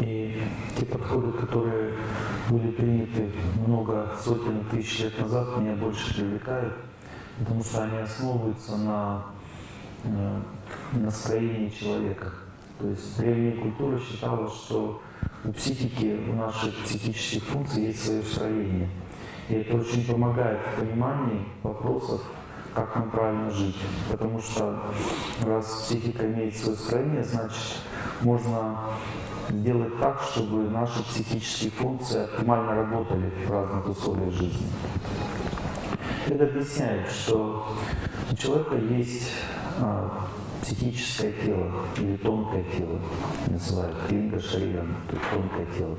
И те подходы, которые были приняты много сотен тысяч лет назад, меня больше привлекают, потому что они основываются на э, настроении человека. То есть древняя культура считала, что у психики, у наших психических функций есть свое строение. И это очень помогает в понимании вопросов, как нам правильно жить. Потому что раз психика имеет свое строение, значит можно сделать так, чтобы наши психические функции оптимально работали в разных условиях жизни. Это объясняет, что у человека есть а, психическое тело или тонкое тело, называют линга шарирам, то есть тонкое тело.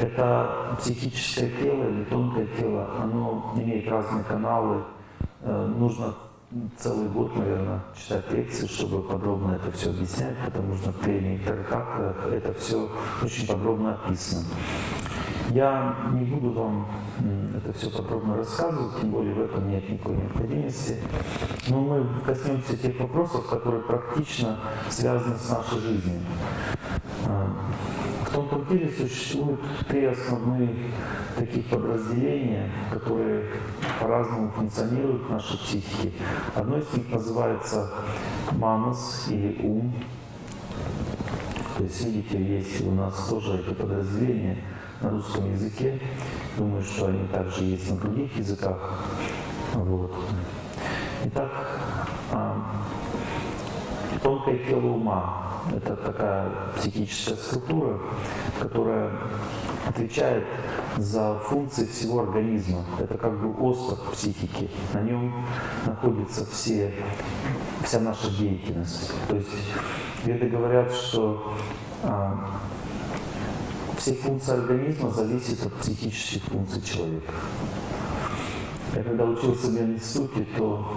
Это психическое тело или тонкое тело, оно имеет разные каналы, э, нужно целый год, наверное, читать лекции, чтобы подробно это все объяснять, потому что в тренингах это все очень подробно описано. Я не буду вам это все подробно рассказывать, тем более в этом нет никакой необходимости. Но мы коснемся тех вопросов, которые практично связаны с нашей жизнью. В тонком теле существует три основные таких подразделения, которые по-разному функционируют в нашей психике. Одно из них называется манас или ум. То есть, видите, есть у нас тоже это подразделение – на русском языке. Думаю, что они также есть на других языках. Вот. Итак, а, тонкое тело ума – это такая психическая структура, которая отвечает за функции всего организма. Это как бы остров психики. На нем находится все, вся наша деятельность. То есть веды говорят, что а, все функции организма зависят от психических функций человека. Я когда учился в институте, то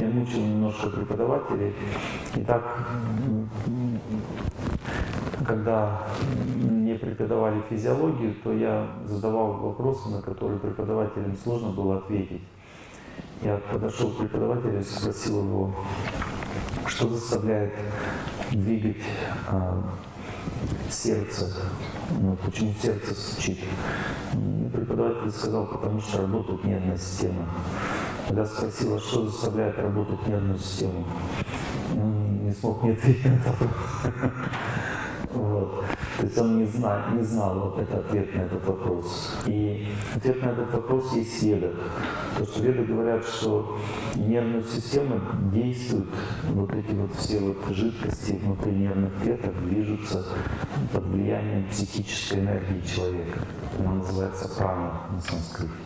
я мучил немножко преподавателей. И так, когда мне преподавали физиологию, то я задавал вопросы, на которые преподавателям сложно было ответить. Я подошел к преподавателю и спросил его, что заставляет двигать а, сердце. Ну, почему сердце стучит? Преподаватель сказал, потому что работает нервная система. Когда спросила, что заставляет работать нервную систему, он не смог мне ответить на вопрос. Вот. То есть он не знал, не знал вот этот ответ на этот вопрос. И ответ на этот вопрос есть в ведах. То, что веды говорят, что нервная система действует, вот эти вот все вот жидкости внутри нервных клеток движутся под влиянием психической энергии человека. Она называется прана на санскрите.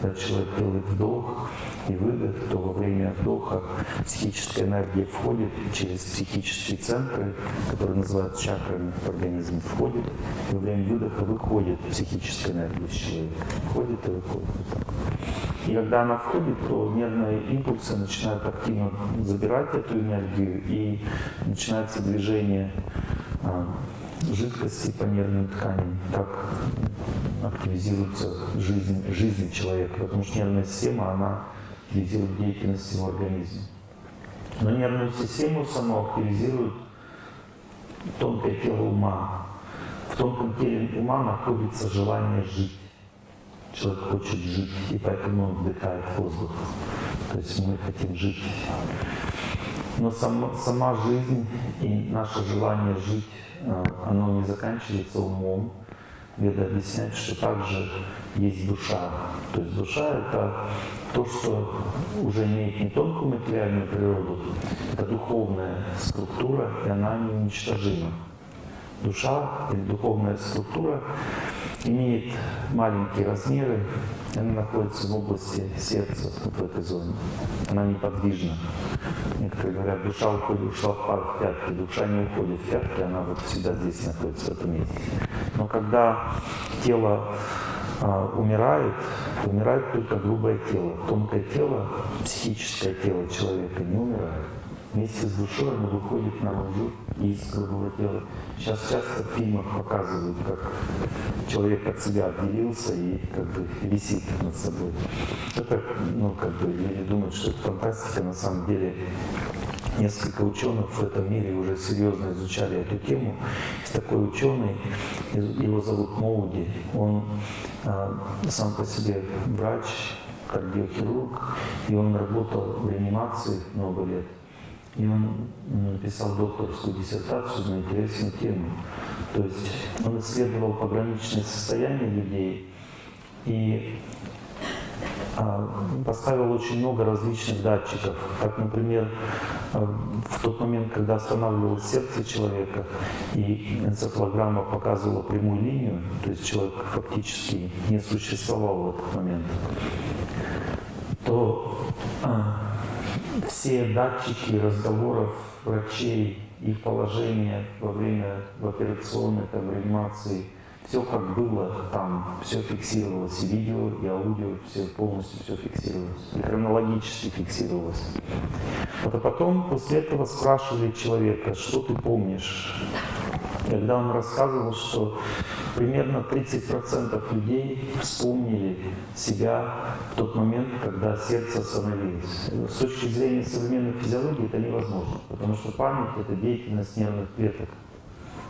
Когда человек делает вдох и выдох, то во время вдоха психическая энергия входит через психические центры, которые называют чакрами в организм, входит, и во время выдоха выходит психическая энергия из человека. Входит и выходит. Вот так. И когда она входит, то нервные импульсы начинают активно забирать эту энергию, и начинается движение а, жидкости по нервным тканям, так активизируется жизнь, жизнь человека, потому что нервная система, она активизирует деятельность его организма. Но нервную систему саму активизирует тонкое тело ума. В тонком теле ума находится желание жить. Человек хочет жить, и поэтому он вдыхает воздух. То есть мы хотим жить. Но сама, сама жизнь и наше желание жить Э, оно не заканчивается умом. Веда объясняет, что также есть душа. То есть душа — это то, что уже имеет не тонкую материальную природу, это духовная структура, и она неуничтожима. Душа или духовная структура имеет маленькие размеры, она находится в области сердца, вот в этой зоне. Она неподвижна. Некоторые говорят, душа уходит, ушла в пятки. Душа не уходит в пятки, она вот всегда здесь находится, в этом месте. Но когда тело а, умирает, умирает только грубое тело. Тонкое тело, психическое тело человека не умирает вместе с душой оно выходит наружу из грубого тела. Сейчас часто в фильмах показывают, как человек от себя отделился и как бы висит над собой. Это, ну, как бы, люди думают, что это фантастика, на самом деле несколько ученых в этом мире уже серьезно изучали эту тему. Есть такой ученый, его зовут Моуди, он а, сам по себе врач, кардиохирург, и он работал в реанимации много лет. И он написал докторскую диссертацию на интересную тему. То есть он исследовал пограничные состояния людей и а, поставил очень много различных датчиков. Как, например, а, в тот момент, когда останавливалось сердце человека, и энцефалограмма показывала прямую линию, то есть человек фактически не существовал в этот момент, то а, все датчики разговоров врачей, их положение во время в операционной там, реанимации – все как было там, все фиксировалось, и видео, и аудио, все полностью все фиксировалось, и хронологически фиксировалось. Вот а потом после этого спрашивали человека, что ты помнишь? Когда он рассказывал, что примерно 30% людей вспомнили себя в тот момент, когда сердце остановилось. С точки зрения современной физиологии это невозможно, потому что память — это деятельность нервных клеток.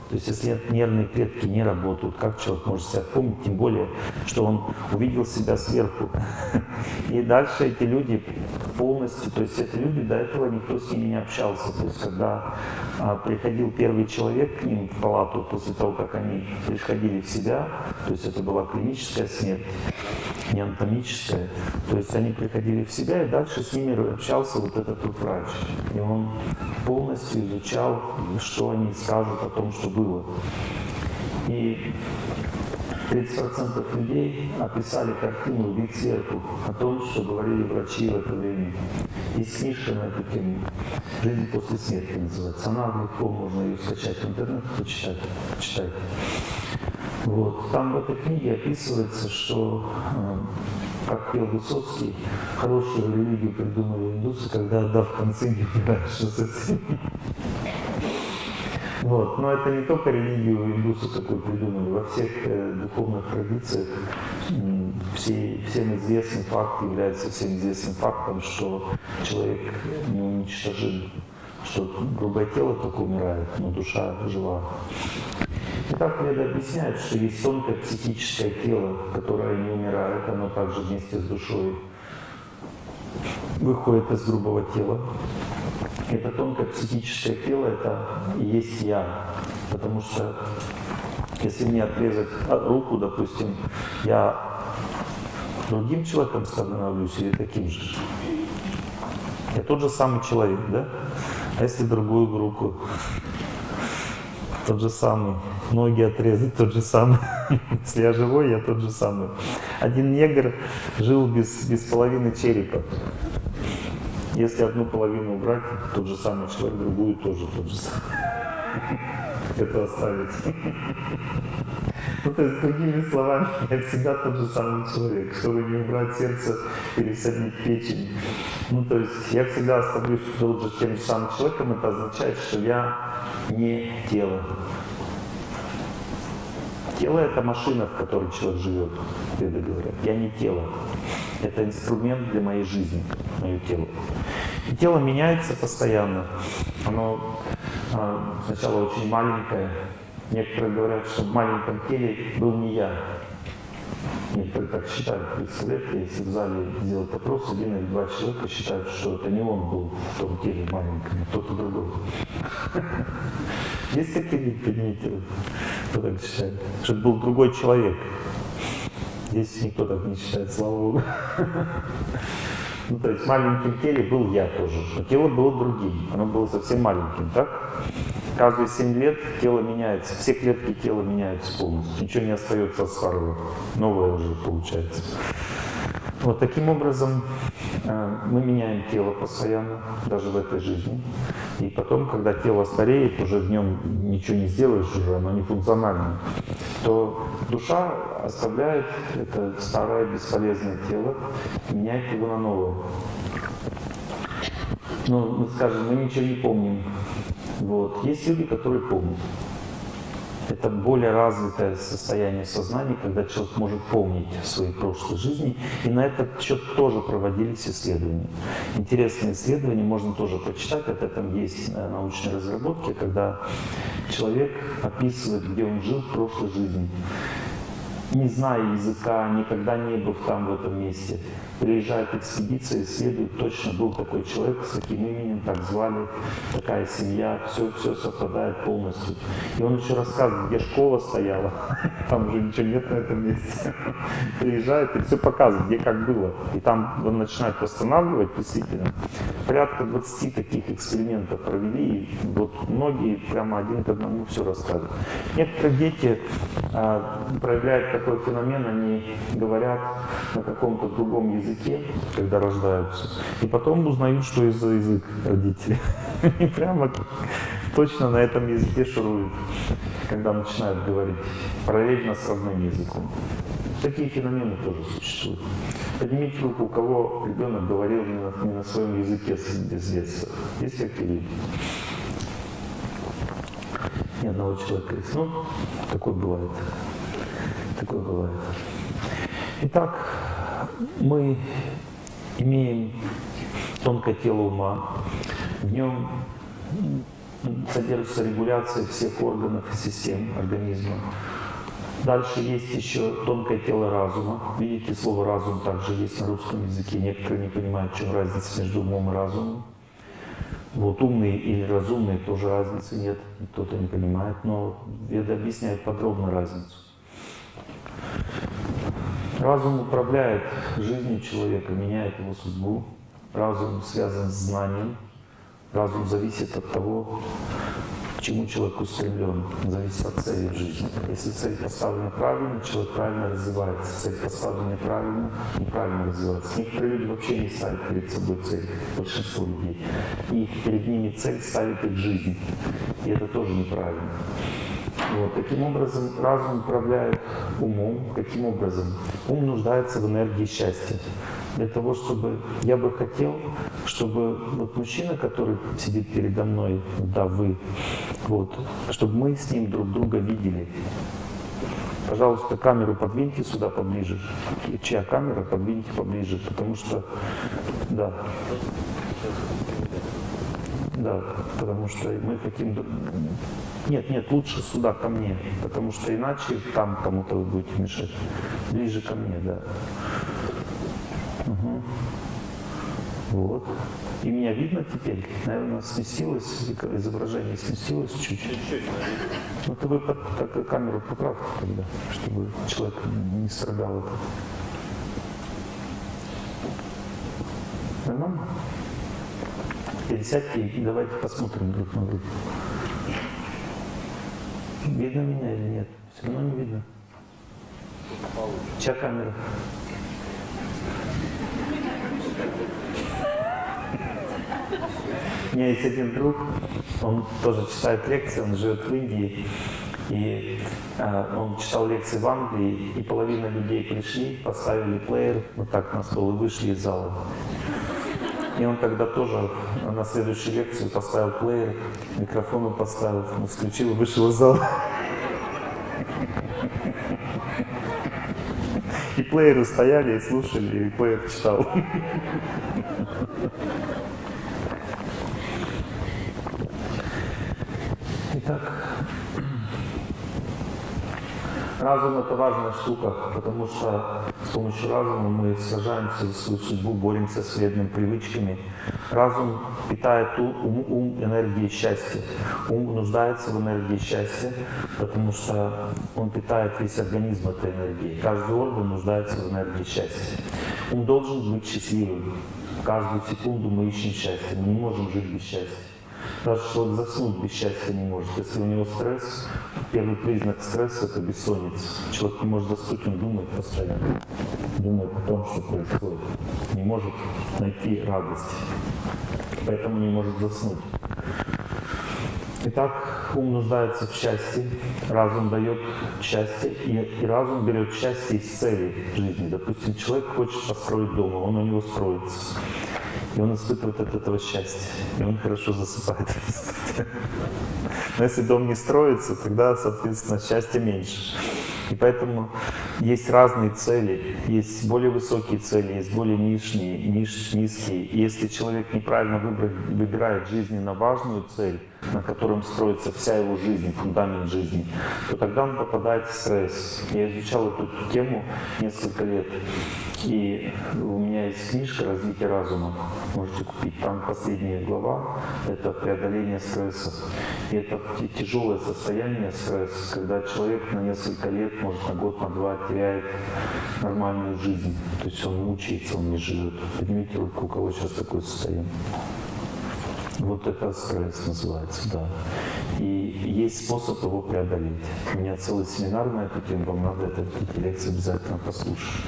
То есть если нервные клетки не работают, как человек может себя помнить, тем более, что он увидел себя сверху. И дальше эти люди полностью, то есть эти люди, до этого никто с ними не общался. То есть когда а, приходил первый человек к ним в палату, после того, как они приходили в себя, то есть это была клиническая смерть, не анатомическая, то есть они приходили в себя, и дальше с ними общался вот этот вот врач. И он полностью изучал, что они скажут о том, что было. И 30% людей описали картину «Вид сверху» о том, что говорили врачи в это время. Есть книжка на эту тему «Жизнь после смерти» называется. Она легко, можно ее скачать в интернет, почитать, почитать. Вот. Там в этой книге описывается, что, э, как пел Высоцкий, хорошую религию придумали индусы, когда отдав концы не понимаешь, что совсем. Вот. Но это не только религию индусы такой придумали. Во всех э, духовных традициях э, все, всем известный факт является всем известным фактом, что человек не уничтожим, что грубое тело только умирает, но душа жива. И так Веда объясняет, что есть тонкое психическое тело, которое не умирает, оно также вместе с душой выходит из грубого тела. Это тонкое психическое тело, это и есть я. Потому что если мне отрезать руку, допустим, я другим человеком становлюсь или таким же? Я тот же самый человек, да? А если другую руку? Тот же самый. Ноги отрезать тот же самый. Если я живой, я тот же самый. Один негр жил без, без половины черепа. Если одну половину убрать, тот же самый человек, другую тоже тот же самый. Это оставить. Ну, то есть, другими словами, я всегда тот же самый человек. Чтобы не убрать сердце, пересадить печень. Ну, то есть, я всегда оставлюсь тот же тем же самым человеком. Это означает, что я не тело. Тело — это машина, в которой человек живет, веды говорят. Я не тело. Это инструмент для моей жизни, мое тело. И тело меняется постоянно. Оно а, сначала очень маленькое. Некоторые говорят, что в маленьком теле был не я. Некоторые так считают. Представляете, если в зале сделать опрос, один или два человека считают, что это не он был в том теле маленьком, а кто-то другой. Есть такие люди, поднимите, кто так считает? Что это был другой человек. Здесь никто так не считает, слава Богу. Ну, то есть в маленьком теле был я тоже, но тело было другим, оно было совсем маленьким, так? Каждые 7 лет тело меняется, все клетки тела меняются полностью, ничего не остается от старого, новое уже получается. Вот таким образом э, мы меняем тело постоянно, даже в этой жизни. И потом, когда тело стареет, уже в нем ничего не сделаешь, уже оно не функционально, то душа оставляет это старое бесполезное тело меняет его на новое. Ну, скажем, мы ничего не помним. Вот. Есть люди, которые помнят. Это более развитое состояние сознания, когда человек может помнить свои прошлые жизни. И на этот счет тоже проводились исследования. Интересные исследования можно тоже почитать. От этом есть э, научные разработки, когда человек описывает, где он жил в прошлой жизни не зная языка, никогда не был там, в этом месте приезжает экспедиция, исследует, точно был такой человек с таким именем, так звали, такая семья, все, все совпадает полностью. И он еще рассказывает, где школа стояла, там уже ничего нет на этом месте. Приезжает и все показывает, где как было. И там он начинает восстанавливать действительно. Порядка 20 таких экспериментов провели, и вот многие прямо один к одному все рассказывают. Некоторые дети а, проявляют такой феномен, они говорят на каком-то другом языке, языке, когда рождаются, и потом узнают, что это за язык родители. И прямо точно на этом языке шуруют, когда начинают говорить параллельно с родным языком. Такие феномены тоже существуют. Поднимите руку, у кого ребенок говорил не на, не на своем языке с, детства. Есть такие люди? Ни одного человека есть. Ну, такое бывает. Такое бывает. Итак, мы имеем тонкое тело ума, в нем содержится регуляция всех органов и систем организма. Дальше есть еще тонкое тело разума. Видите, слово «разум» также есть на русском языке. Некоторые не понимают, в чем разница между умом и разумом. Вот умные или разумные тоже разницы нет, кто-то не понимает, но Веда объясняет подробно разницу. Разум управляет жизнью человека, меняет его судьбу. Разум связан с знанием. Разум зависит от того, к чему человек устремлен, зависит от цели в жизни. Если цель поставлена правильно, человек правильно развивается. Цель поставлена неправильно, неправильно развивается. Некоторые люди вообще не ставят перед собой цель, большинство людей. И перед ними цель ставит их жизнь. И это тоже неправильно. Вот. Таким образом, разум управляет умом. Каким образом? Ум нуждается в энергии счастья. Для того, чтобы я бы хотел, чтобы вот мужчина, который сидит передо мной, да, вы, вот, чтобы мы с ним друг друга видели. Пожалуйста, камеру подвиньте сюда поближе. Чья камера, подвиньте поближе, потому что, да. Да, потому что мы хотим... Нет, нет, лучше сюда, ко мне, потому что иначе там кому-то вы будете мешать. Ближе ко мне, да. Угу. Вот. И меня видно теперь? Наверное, сместилось, изображение сместилось чуть-чуть. Ну, то вы под, так, камеру поправьте тогда, чтобы человек не страдал. Нормально? Пересядьте и давайте посмотрим друг на друга. Видно меня или нет? Все равно не видно. Чья камера? У меня есть один друг, он тоже читает лекции, он живет в Индии. И э, он читал лекции в Англии, и половина людей пришли, поставили плеер вот так на стол и вышли из зала. И он тогда тоже на следующую лекцию поставил плеер, микрофон поставил, включил и вышел из зала. И плееры стояли и слушали, и плеер читал. Разум — это важная штука, потому что с помощью разума мы сражаемся за свою судьбу, боремся с вредными привычками. Разум питает ум, ум энергией счастья. Ум нуждается в энергии счастья, потому что он питает весь организм этой энергией. Каждый орган нуждается в энергии счастья. Ум должен быть счастливым. Каждую секунду мы ищем счастье. Мы не можем жить без счастья. Даже человек заснуть без счастья не может. Если у него стресс, первый признак стресса – это бессонница. Человек не может заснуть, он думает постоянно. Думает о том, что происходит. Не может найти радость. Поэтому не может заснуть. Итак, ум нуждается в счастье, разум дает счастье, и, и разум берет счастье из цели жизни. Допустим, человек хочет построить дом, он у него строится. И он испытывает от этого счастье. И он хорошо засыпает. Но если дом не строится, тогда, соответственно, счастья меньше. И поэтому есть разные цели, есть более высокие цели, есть более нижние, ниж, низкие. И если человек неправильно выбирает жизненно важную цель, на котором строится вся его жизнь, фундамент жизни, то тогда он попадает в стресс. Я изучал эту тему несколько лет, и у меня есть книжка «Развитие разума», можете купить. Там последняя глава — это преодоление стресса. И это тяжелое состояние стресса, когда человек на несколько лет, может на год, на два теряет нормальную жизнь. То есть он мучается, он не живет. Поднимите руку, у кого сейчас такое состояние. Вот это стресс называется, да. И есть способ его преодолеть. У меня целый семинар на эту тему, вам надо это, эти лекции обязательно послушать.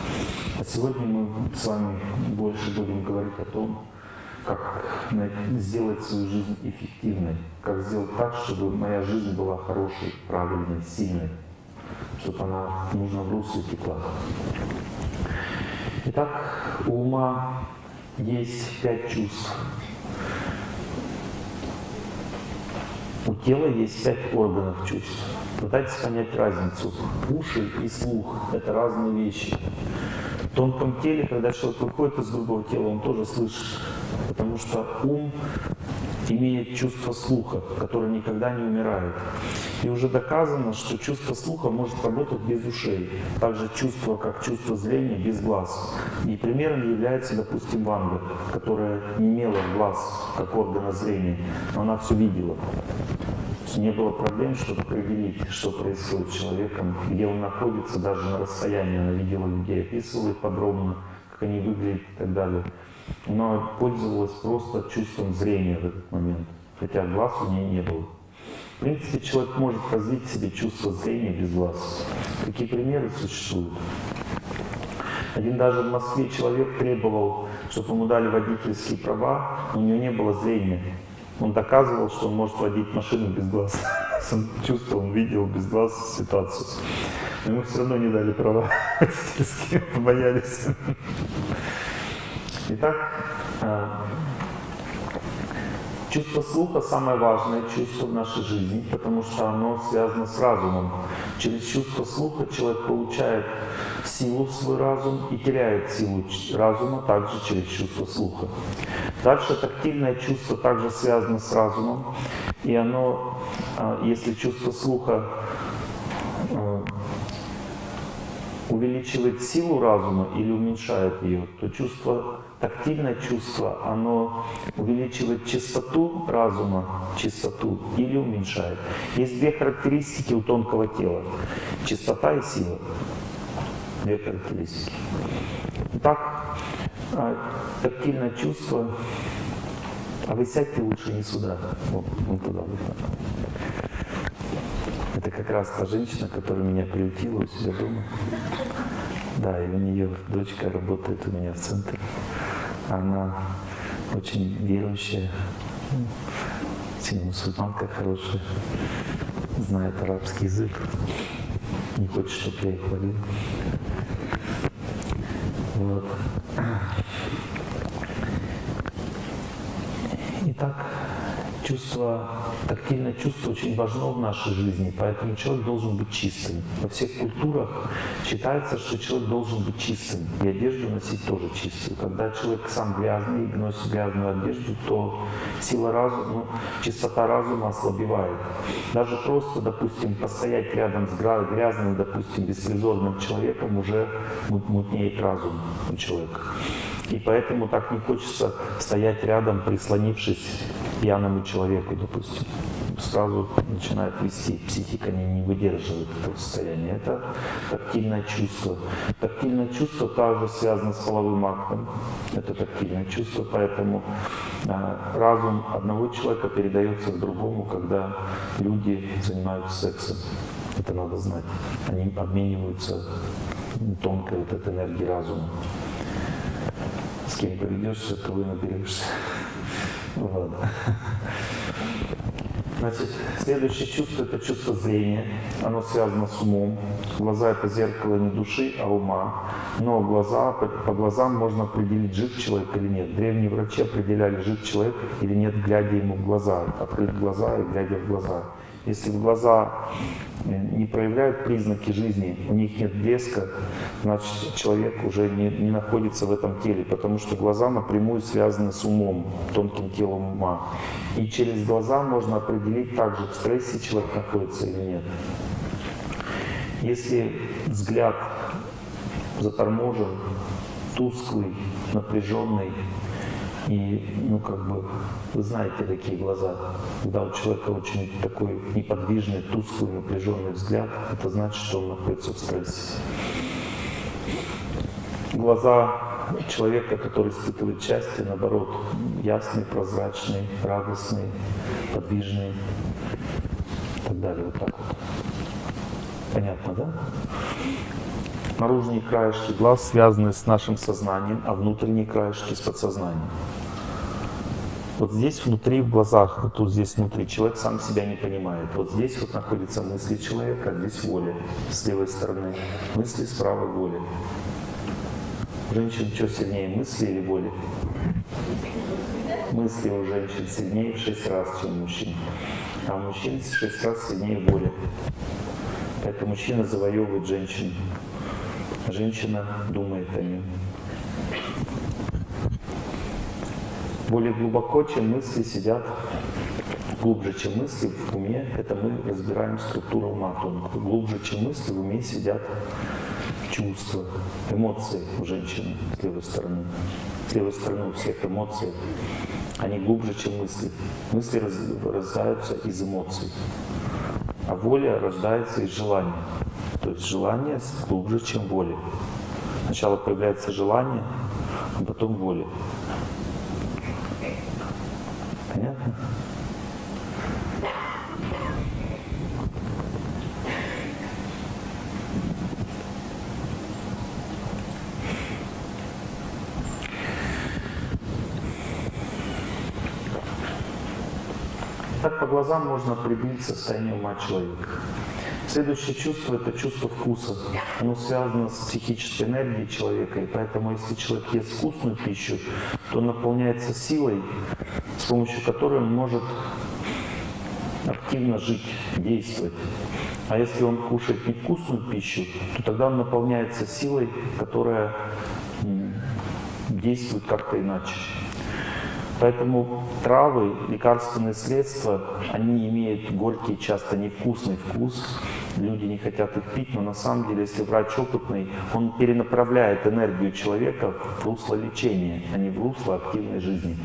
А сегодня мы с вами больше будем говорить о том, как сделать свою жизнь эффективной, как сделать так, чтобы моя жизнь была хорошей, правильной, сильной, чтобы она в нужном русле текла. Итак, у ума есть пять чувств. У тела есть пять органов чувств. Пытайтесь понять разницу. Уши и слух — это разные вещи. В тонком теле, когда человек выходит из грубого тела, он тоже слышит. Потому что ум имеет чувство слуха, которое никогда не умирает. И уже доказано, что чувство слуха может работать без ушей. Также чувство, как чувство зрения, без глаз. И примером является, допустим, Ванга, которая не имела глаз, как органа зрения, но она все видела. Не было проблем, чтобы определить, что происходит с человеком, где он находится, даже на расстоянии. Она видела людей, описывала их подробно, как они выглядят и так далее но пользовалась просто чувством зрения в этот момент, хотя глаз у нее не было. В принципе, человек может развить в себе чувство зрения без глаз. Такие примеры существуют. Один даже в Москве человек требовал, чтобы ему дали водительские права, у него не было зрения. Он доказывал, что он может водить машину без глаз. Он чувствовал, он видел без глаз ситуацию. Но ему все равно не дали права водительские, побоялись. Итак, э, чувство слуха самое важное чувство в нашей жизни, потому что оно связано с разумом. Через чувство слуха человек получает силу в свой разум и теряет силу разума также через чувство слуха. Дальше тактильное чувство также связано с разумом, и оно, э, если чувство слуха э, увеличивает силу разума или уменьшает ее, то чувство тактильное чувство, оно увеличивает частоту разума, частоту или уменьшает. Есть две характеристики у тонкого тела. Частота и сила. Две характеристики. Итак, а, тактильное чувство. А вы сядьте лучше не сюда, вот, вот туда. Вот. Это как раз та женщина, которая меня приютила у себя дома. Да, и у нее дочка работает у меня в центре. Она очень верующая, очень мусульманка хорошая, знает арабский язык, не хочет, чтобы я их хвалил. Вот. Итак, чувство, тактильное чувство очень важно в нашей жизни, поэтому человек должен быть чистым. Во всех культурах считается, что человек должен быть чистым, и одежду носить тоже чистую. Когда человек сам грязный и носит грязную одежду, то сила разума, чистота разума ослабевает. Даже просто, допустим, постоять рядом с грязным, допустим, беспризорным человеком уже мутнеет разум у человека. И поэтому так не хочется стоять рядом, прислонившись пьяному человеку, допустим. Сразу начинает вести, психика не, не выдерживает этого состояния. Это тактильное чувство. Тактильное чувство также связано с половым актом. Это тактильное чувство, поэтому э, разум одного человека передается другому, когда люди занимаются сексом. Это надо знать. Они обмениваются тонкой вот этой энергией разума с кем поведешься, то вы наберешься. Вот. Значит, следующее чувство – это чувство зрения. Оно связано с умом. Глаза – это зеркало не души, а ума. Но глаза, по, по глазам можно определить, жив человек или нет. Древние врачи определяли, жив человек или нет, глядя ему в глаза. Открыть глаза и глядя в глаза. Если глаза э, не проявляют признаки жизни, у них нет блеска, значит человек уже не, не находится в этом теле, потому что глаза напрямую связаны с умом, тонким телом ума. И через глаза можно определить также, в стрессе человек находится или нет. Если взгляд заторможен, тусклый, напряженный, и, ну, как бы, вы знаете такие глаза. Когда у человека очень такой неподвижный, тусклый, напряженный взгляд, это значит, что он находится в стрессе. Глаза человека, который испытывает счастье, наоборот, ясный, прозрачный, радостный, подвижный и так далее. Вот так вот. Понятно, да? Наружные краешки глаз связаны с нашим сознанием, а внутренние краешки с подсознанием. Вот здесь внутри, в глазах, вот тут здесь внутри, человек сам себя не понимает. Вот здесь вот находятся мысли человека, а здесь воля с левой стороны, мысли с правой воли. Женщин что сильнее, мысли или воли? Мысли у женщин сильнее в 6 раз, чем у мужчин. А у мужчин в 6 раз сильнее воля. Поэтому мужчина завоевывает женщину. Женщина думает о нем. Более глубоко, чем мысли сидят, глубже, чем мысли в уме, это мы разбираем структуру тонко. Глубже, чем мысли, в уме сидят чувства, эмоции у женщины с левой стороны. С левой стороны у всех эмоций, они глубже, чем мысли. Мысли рождаются из эмоций, а воля рождается из желания. То есть желание глубже, чем воля. Сначала появляется желание, а потом воля. Понятно? Так по глазам можно определить состояние ума человека. Следующее чувство – это чувство вкуса. Оно связано с психической энергией человека, и поэтому если человек ест вкусную пищу, то он наполняется силой, с помощью которой он может активно жить, действовать. А если он кушает невкусную пищу, то тогда он наполняется силой, которая действует как-то иначе. Поэтому травы, лекарственные средства, они имеют горький, часто невкусный вкус. Люди не хотят их пить, но на самом деле, если врач опытный, он перенаправляет энергию человека в русло лечения, а не в русло активной жизни.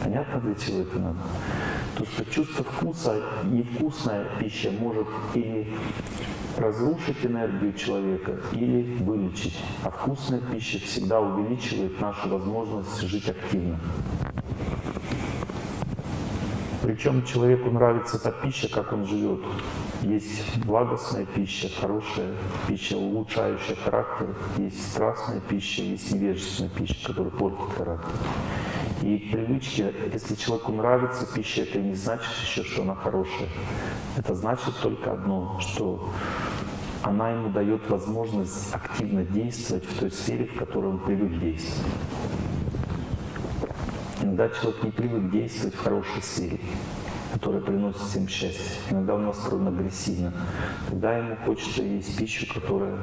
Понятно, для чего это надо? То, что чувство вкуса, невкусная пища может или разрушить энергию человека или вылечить. А вкусная пища всегда увеличивает нашу возможность жить активно. Причем человеку нравится та пища, как он живет. Есть благостная пища, хорошая пища, улучшающая характер. Есть страстная пища, есть невежественная пища, которая портит характер. И привычки, если человеку нравится пища, это не значит еще, что она хорошая. Это значит только одно, что она ему дает возможность активно действовать в той сфере, в которой он привык действовать. Иногда человек не привык действовать в хорошей сфере, которая приносит всем счастье. Иногда он настроен агрессивно. Тогда ему хочется есть пищу, которая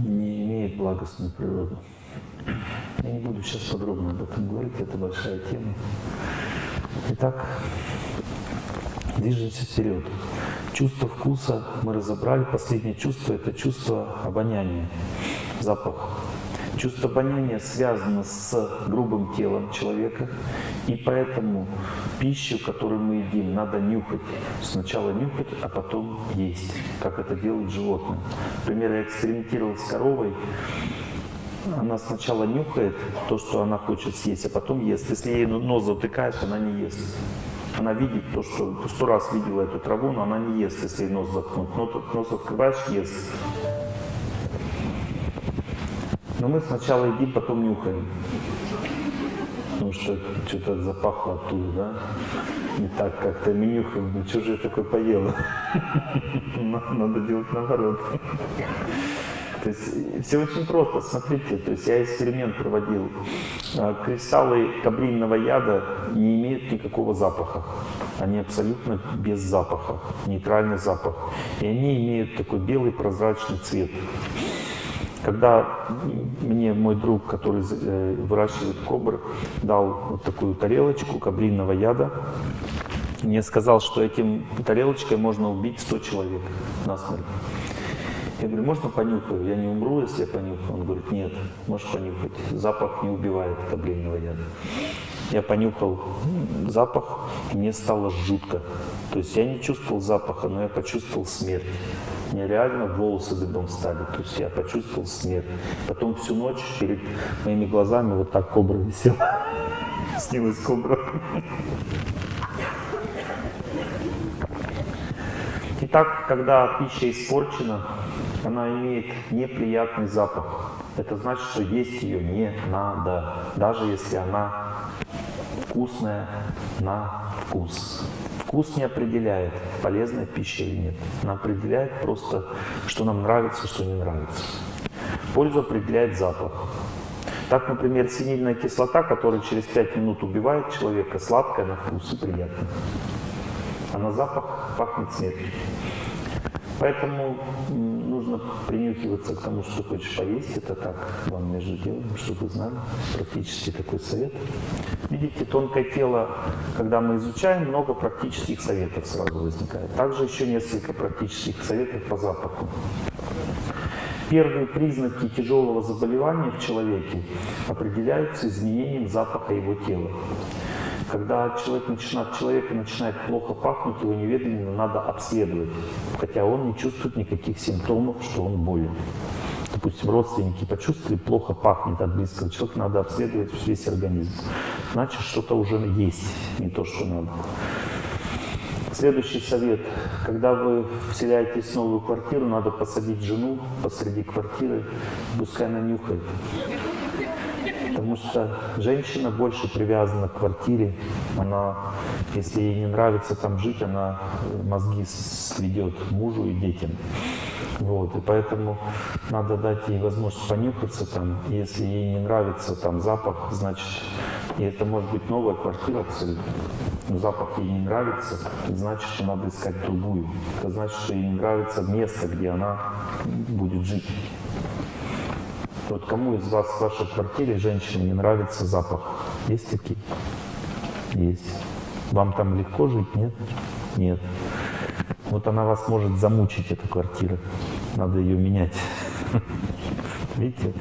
не имеет благостную природу. Я не буду сейчас подробно об этом говорить, это большая тема. Итак, движемся вперед. Чувство вкуса мы разобрали. Последнее чувство – это чувство обоняния, запах. Чувство обоняния связано с грубым телом человека, и поэтому пищу, которую мы едим, надо нюхать. Сначала нюхать, а потом есть, как это делают животные. Например, я экспериментировал с коровой, она сначала нюхает то, что она хочет съесть, а потом ест. Если ей нос затыкаешь, она не ест. Она видит то, что сто раз видела эту траву, но она не ест, если ей нос заткнут. Но нос открываешь, ест. Но мы сначала едим, потом нюхаем. Потому что что-то запахло оттуда, да? Не так как-то мы нюхаем, ну что же я такое поела? Надо делать наоборот. То есть все очень просто, смотрите, то есть я эксперимент проводил. А, кристаллы кабрильного яда не имеют никакого запаха. Они абсолютно без запаха, нейтральный запах. И они имеют такой белый прозрачный цвет. Когда мне мой друг, который э, выращивает кобр, дал вот такую тарелочку кабринного яда, мне сказал, что этим тарелочкой можно убить 100 человек насмерть. Я говорю, можно понюхаю? Я не умру, если я понюхаю? Он говорит, нет, можешь понюхать. Запах не убивает кабрильного яда. Я понюхал запах, и мне стало жутко. То есть я не чувствовал запаха, но я почувствовал смерть. Мне реально волосы дыбом стали. То есть я почувствовал смерть. Потом всю ночь перед моими глазами вот так кобра висела. Снилась кобра. Итак, когда пища испорчена, она имеет неприятный запах. Это значит, что есть ее не надо, даже если она вкусная на вкус. Вкус не определяет, полезная пища или нет. Она определяет просто, что нам нравится, что не нравится. Пользу определяет запах. Так, например, синильная кислота, которая через 5 минут убивает человека, сладкая на вкус и приятная. А на запах пахнет смертью. Поэтому нужно принюхиваться к тому, что хочешь поесть. Это так вам между делом, чтобы вы знали. Практически такой совет. Видите, тонкое тело, когда мы изучаем, много практических советов сразу возникает. Также еще несколько практических советов по запаху. Первые признаки тяжелого заболевания в человеке определяются изменением запаха его тела. Когда человек начинает, человека начинает плохо пахнуть, его немедленно надо обследовать, хотя он не чувствует никаких симптомов, что он болен. Допустим, родственники почувствовали, плохо пахнет от близкого человека, надо обследовать весь организм. Значит, что-то уже есть, не то, что надо. Следующий совет. Когда вы вселяетесь в новую квартиру, надо посадить жену посреди квартиры, пускай она нюхает. Потому что женщина больше привязана к квартире. Она, если ей не нравится там жить, она мозги сведет мужу и детям. Вот, и поэтому надо дать ей возможность понюхаться там. Если ей не нравится там запах, значит, и это может быть новая квартира абсолютно. Но запах ей не нравится, значит, что надо искать другую. Это значит, что ей не нравится место, где она будет жить. Вот кому из вас в вашей квартире, женщине, не нравится запах? Есть такие? Есть. Вам там легко жить? Нет? Нет. Вот она вас может замучить, эта квартира. Надо ее менять. Видите,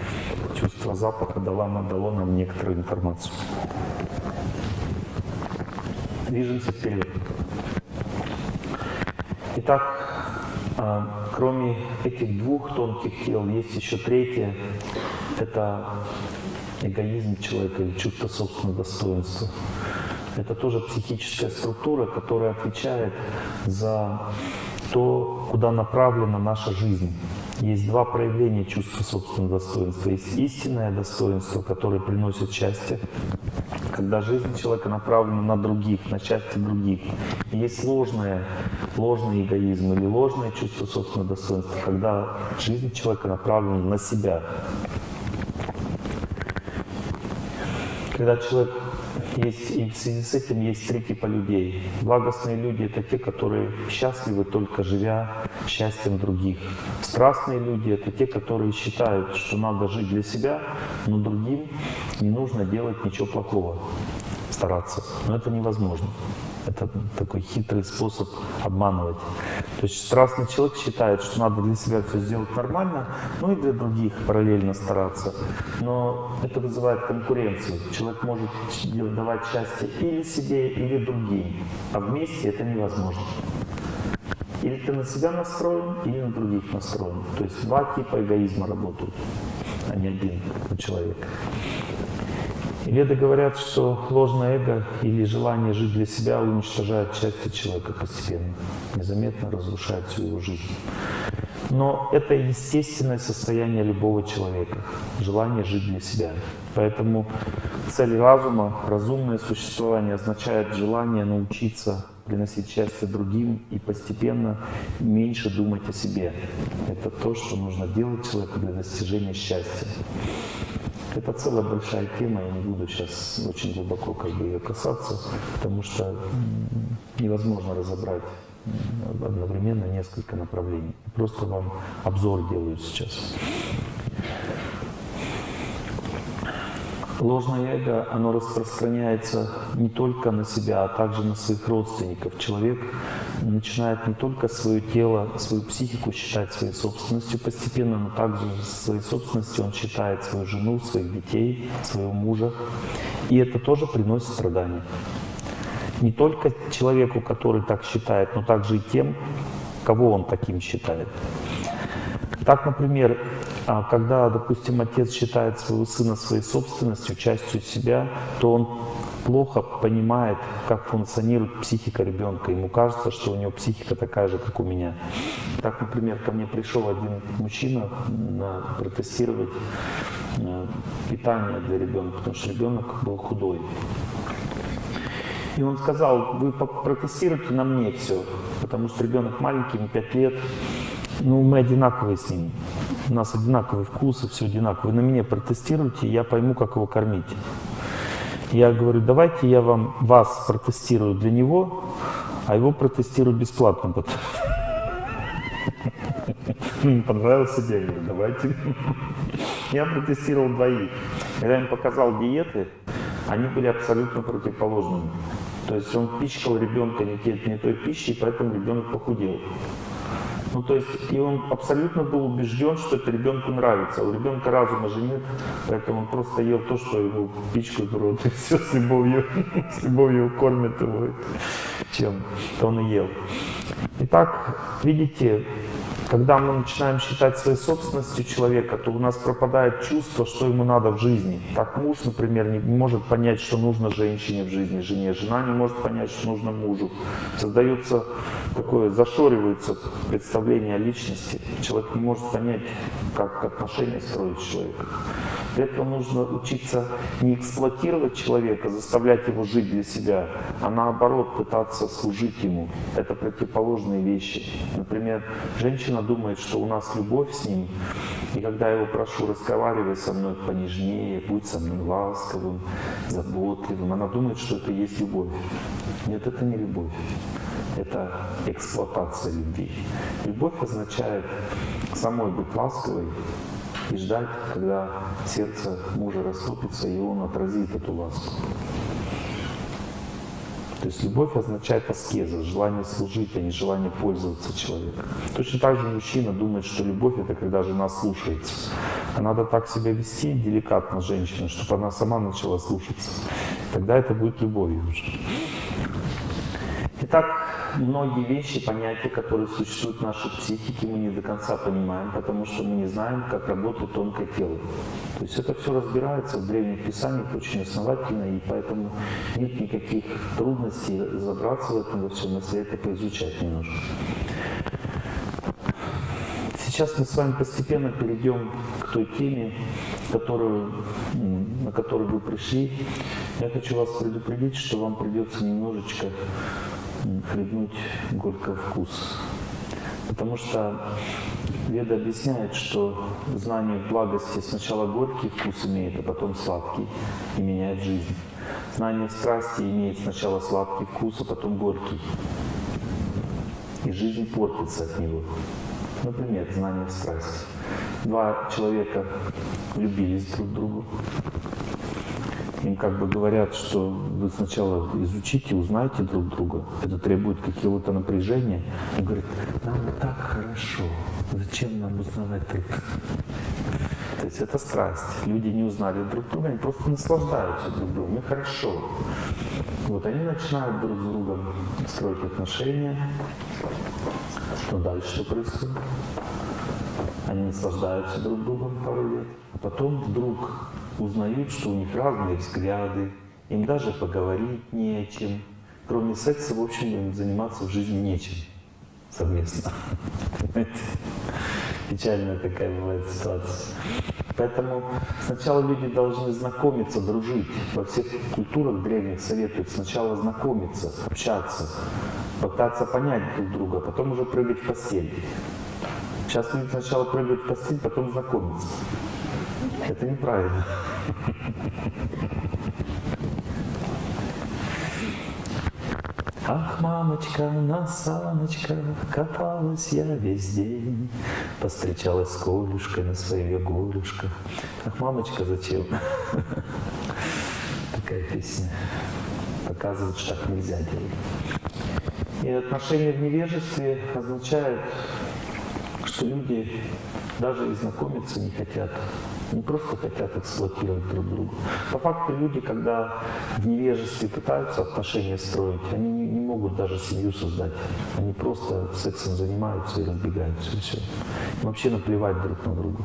чувство запаха дало, дало нам некоторую информацию. Движемся вперед. Итак, кроме этих двух тонких тел, есть еще третье. Это эгоизм человека или чувство собственного достоинства. Это тоже психическая структура, которая отвечает за то, куда направлена наша жизнь. Есть два проявления чувства собственного достоинства. Есть истинное достоинство, которое приносит счастье, когда жизнь человека направлена на других, на счастье других. Есть ложное, ложный эгоизм или ложное чувство собственного достоинства, когда жизнь человека направлена на себя. Когда человек есть, и в связи с этим есть три типа людей. Благостные люди — это те, которые счастливы только живя счастьем других. Страстные люди — это те, которые считают, что надо жить для себя, но другим не нужно делать ничего плохого, стараться. Но это невозможно. Это такой хитрый способ обманывать. То есть страстный человек считает, что надо для себя все сделать нормально, ну и для других параллельно стараться. Но это вызывает конкуренцию. Человек может давать счастье или себе, или другим. А вместе это невозможно. Или ты на себя настроен, или на других настроен. То есть два типа эгоизма работают, а не один у человека. Веды говорят, что ложное эго или желание жить для себя уничтожает части человека постепенно, незаметно разрушает всю его жизнь. Но это естественное состояние любого человека, желание жить для себя. Поэтому цель разума, разумное существование означает желание научиться приносить счастье другим и постепенно меньше думать о себе. Это то, что нужно делать человеку для достижения счастья. Это целая большая тема, я не буду сейчас очень глубоко как бы ее касаться, потому что невозможно разобрать одновременно несколько направлений. Просто вам обзор делаю сейчас. Ложное эго, оно распространяется не только на себя, а также на своих родственников. Человек начинает не только свое тело, свою психику считать своей собственностью постепенно, но также своей собственностью он считает свою жену, своих детей, своего мужа. И это тоже приносит страдания. Не только человеку, который так считает, но также и тем, кого он таким считает. Так, например, а когда, допустим, отец считает своего сына своей собственностью, частью себя, то он плохо понимает, как функционирует психика ребенка. Ему кажется, что у него психика такая же, как у меня. Так, например, ко мне пришел один мужчина на протестировать э, питание для ребенка, потому что ребенок был худой. И он сказал, вы протестируйте на мне все, потому что ребенок маленький, ему 5 лет, ну, мы одинаковые с ним. У нас одинаковый вкус и все одинаково. Вы на меня протестируйте, я пойму, как его кормить. Я говорю, давайте я вам вас протестирую для него, а его протестирую бесплатно. Понравился день, давайте. Я протестировал двоих. Когда я им показал диеты, они были абсолютно противоположными. То есть он пичкал ребенка не, не той пищей, поэтому ребенок похудел. Ну, то есть, и он абсолютно был убежден, что это ребенку нравится. У ребенка разума же нет, поэтому он просто ел то, что ему пичкают в рот, и все с любовью, с любовью кормят его, чем то он и ел. Итак, видите, когда мы начинаем считать своей собственностью человека, то у нас пропадает чувство, что ему надо в жизни. Так муж, например, не может понять, что нужно женщине в жизни, жене. Жена не может понять, что нужно мужу. Создается такое, зашоривается представление о личности. Человек не может понять, как отношения строить с этого нужно учиться не эксплуатировать человека, заставлять его жить для себя, а наоборот пытаться служить ему. Это противоположные вещи. Например, женщина думает, что у нас любовь с ним, и когда я его прошу, разговаривай со мной понежнее, будь со мной ласковым, заботливым, она думает, что это есть любовь. Нет, это не любовь. Это эксплуатация любви. Любовь означает самой быть ласковой, и ждать, когда сердце мужа растопится, и он отразит эту ласку. То есть любовь означает аскеза, желание служить, а не желание пользоваться человеком. Точно так же мужчина думает, что любовь это когда жена слушается. А надо так себя вести деликатно женщина, чтобы она сама начала слушаться. Тогда это будет любовью уже. Итак, многие вещи, понятия, которые существуют в нашей психике, мы не до конца понимаем, потому что мы не знаем, как работает тонкое тело. То есть это все разбирается в древних писаниях очень основательно, и поэтому нет никаких трудностей разобраться в этом во всем, если это поизучать немножко. Сейчас мы с вами постепенно перейдем к той теме, которую, на которую вы пришли. Я хочу вас предупредить, что вам придется немножечко хлебнуть горький вкус. Потому что Веда объясняет, что знание благости сначала горький вкус имеет, а потом сладкий и меняет жизнь. Знание страсти имеет сначала сладкий вкус, а потом горький. И жизнь портится от него. Например, знание страсти. Два человека влюбились друг в друга, им как бы говорят, что вы сначала изучите, узнайте друг друга. Это требует какого-то напряжения. Он говорит, нам так хорошо, зачем нам узнавать друг друга? То есть это страсть. Люди не узнали друг друга, они просто наслаждаются друг другом, и хорошо. Вот они начинают друг с другом строить отношения. Что дальше происходит? Они наслаждаются друг другом пару лет. А потом вдруг узнают, что у них разные взгляды, им даже поговорить не о чем. Кроме секса, в общем, им заниматься в жизни нечем совместно. Печальная такая бывает ситуация. Поэтому сначала люди должны знакомиться, дружить. Во всех культурах древних советуют сначала знакомиться, общаться, пытаться понять друг друга, потом уже прыгать в постель. Сейчас люди сначала прыгают в постель, потом знакомятся. Это неправильно. Ах, мамочка, на саночках каталась я весь день, Повстречалась с Колюшкой на своих ягулюшках. Ах, мамочка, зачем? Такая песня показывает, что так нельзя делать. И отношения в невежестве означает, что люди даже и знакомиться не хотят. Не просто хотят эксплуатировать друг друга. По факту люди, когда в невежестве пытаются отношения строить, они не, не могут даже семью создать. Они просто сексом занимаются и разбегаются, и все. Им вообще наплевать друг на друга.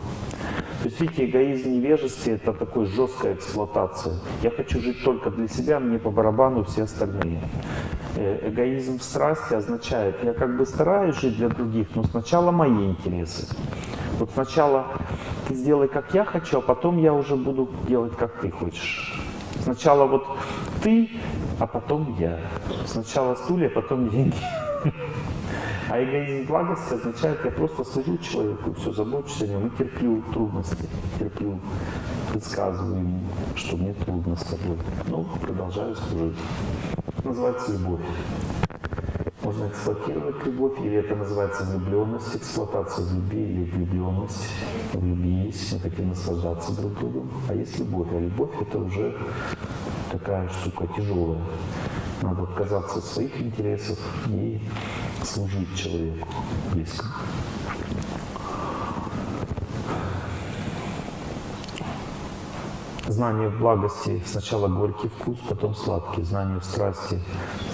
То есть, видите, эгоизм невежестве — это такой жесткая эксплуатация. Я хочу жить только для себя, мне по барабану все остальные. Э, эгоизм в страсти означает, я как бы стараюсь жить для других, но сначала мои интересы. Вот сначала ты сделай, как я хочу, а потом я уже буду делать, как ты хочешь. Сначала вот ты, а потом я. Сначала стулья, а потом деньги. А эгоизм благости означает, я просто служу человеку, все, забочусь о нем и терплю трудности, терплю, предсказываю ему, что мне трудно с тобой. Ну, продолжаю служить. Называется любовь. Можно эксплуатировать любовь, или это называется влюбленность, эксплуатация в любви или влюбленность. Влюбились, мы хотим наслаждаться друг другом. А есть любовь, а любовь это уже такая штука тяжелая. Надо отказаться от своих интересов и служить человеку близкому. Знание в благости сначала горький вкус, потом сладкий. Знание в страсти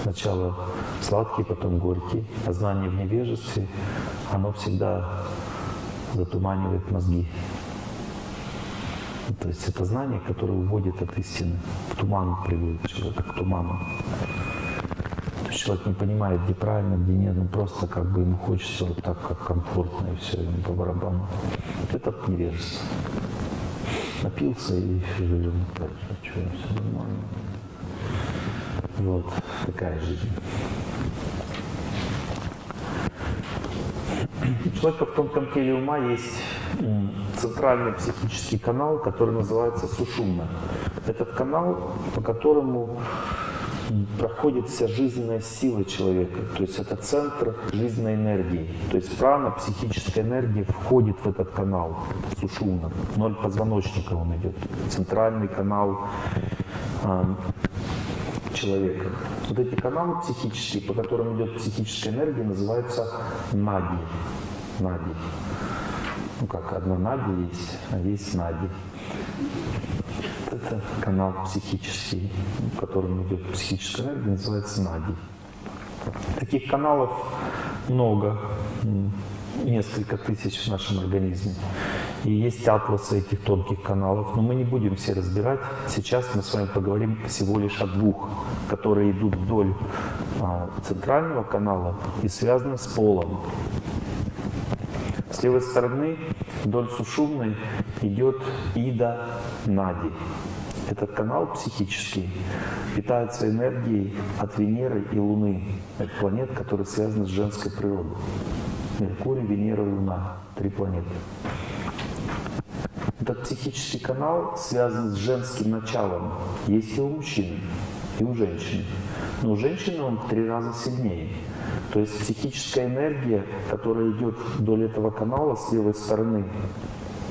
сначала сладкий, потом горький. А знание в невежестве, оно всегда затуманивает мозги. То есть это знание, которое уводит от истины, в туман приводит человека, к туману. То есть человек не понимает, где правильно, где нет, он просто как бы ему хочется вот так, как комфортно, и все, ему по барабану. Это невежество напился и живем дальше. Что, все нормально. Вот такая жизнь. У человека в тонком теле ума есть центральный психический канал, который называется сушумна. Этот канал, по которому проходит вся жизненная сила человека. То есть это центр жизненной энергии. То есть прана, психическая энергия входит в этот канал сушуна. Ноль позвоночника он идет. Центральный канал э, человека. Вот эти каналы психические, по которым идет психическая энергия, называются нади. Нади. Ну как, одна нади есть, а есть нади это канал психический, в котором идет психическая энергия, называется нади. Таких каналов много, несколько тысяч в нашем организме. И есть атласы этих тонких каналов, но мы не будем все разбирать. Сейчас мы с вами поговорим всего лишь о двух, которые идут вдоль а, центрального канала и связаны с полом. С левой стороны вдоль сушумной идет Ида Нади. Этот канал психический питается энергией от Венеры и Луны. Это планет, которые связаны с женской природой. Меркурий, Венера, Луна. Три планеты. Этот психический канал связан с женским началом. Есть и у мужчин, и у женщин. Но у женщины он в три раза сильнее. То есть психическая энергия, которая идет вдоль этого канала с левой стороны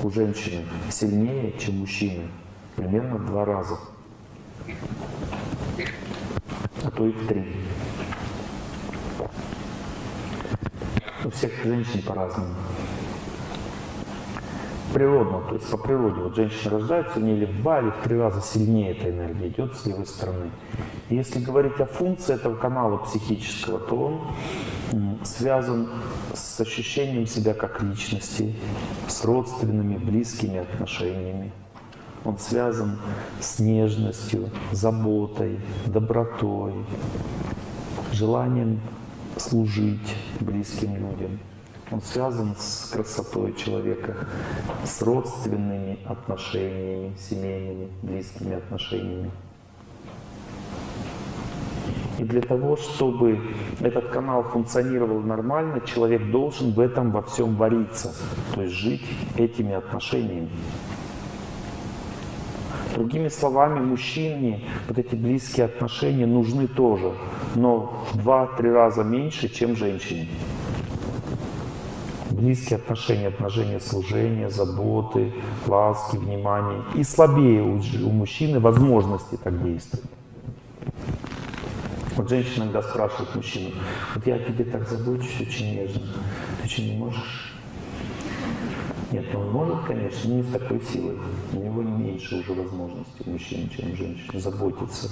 у женщины, сильнее, чем мужчины примерно в два раза, а то и в три. У всех женщин по-разному. Природно, то есть по природе. Вот женщина рождается, у нее или в два, в три раза сильнее эта энергия идет с левой стороны. И если говорить о функции этого канала психического, то он связан с ощущением себя как личности, с родственными, близкими отношениями он связан с нежностью, заботой, добротой, желанием служить близким людям. Он связан с красотой человека, с родственными отношениями, семейными, близкими отношениями. И для того, чтобы этот канал функционировал нормально, человек должен в этом во всем вариться, то есть жить этими отношениями. Другими словами, мужчине вот эти близкие отношения нужны тоже. но в 2-3 раза меньше, чем женщине. Близкие отношения, отношения служения, заботы, ласки, внимания. И слабее у, у мужчины возможности так действовать. Вот женщина иногда спрашивает мужчину, вот я тебе так забочусь очень нежно, ты что, не можешь? Нет, он может, конечно, но не с такой силой. У него меньше уже возможностей у мужчин, чем у женщин, заботиться.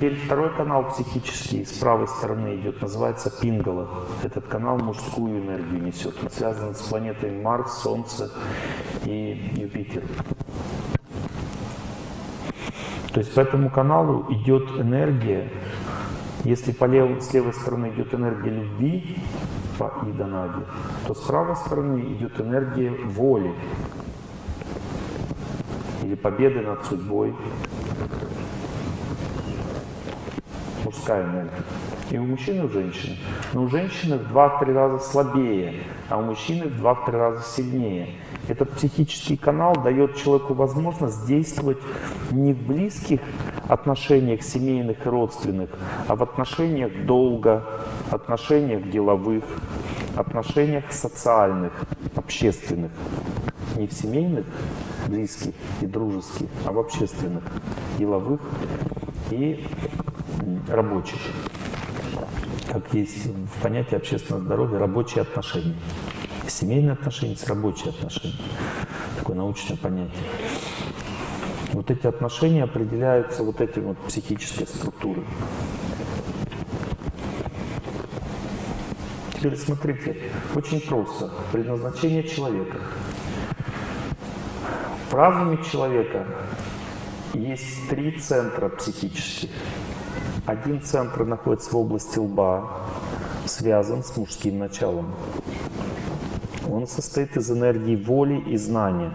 Теперь второй канал психический с правой стороны идет, называется Пингала. Этот канал мужскую энергию несет. Он связан с планетами Марс, Солнце и Юпитер. То есть по этому каналу идет энергия если по левой, с левой стороны идет энергия любви по Иданаде, то с правой стороны идет энергия воли или победы над судьбой. Мужская энергия. И у мужчины, и у женщины. Но у женщины в 2-3 раза слабее, а у мужчины в 2-3 раза сильнее. Этот психический канал дает человеку возможность действовать не в близких отношениях семейных и родственных, а в отношениях долга, отношениях деловых, отношениях социальных, общественных. Не в семейных, близких и дружеских, а в общественных, деловых и рабочих. Как есть в понятии общественного здоровья рабочие отношения. Семейные отношения с рабочие отношения. Такое научное понятие. Вот эти отношения определяются вот этим вот психической структурой. Теперь смотрите, очень просто. Предназначение человека. Разуме человека есть три центра психических. Один центр находится в области лба, связан с мужским началом. Он состоит из энергии воли и знания.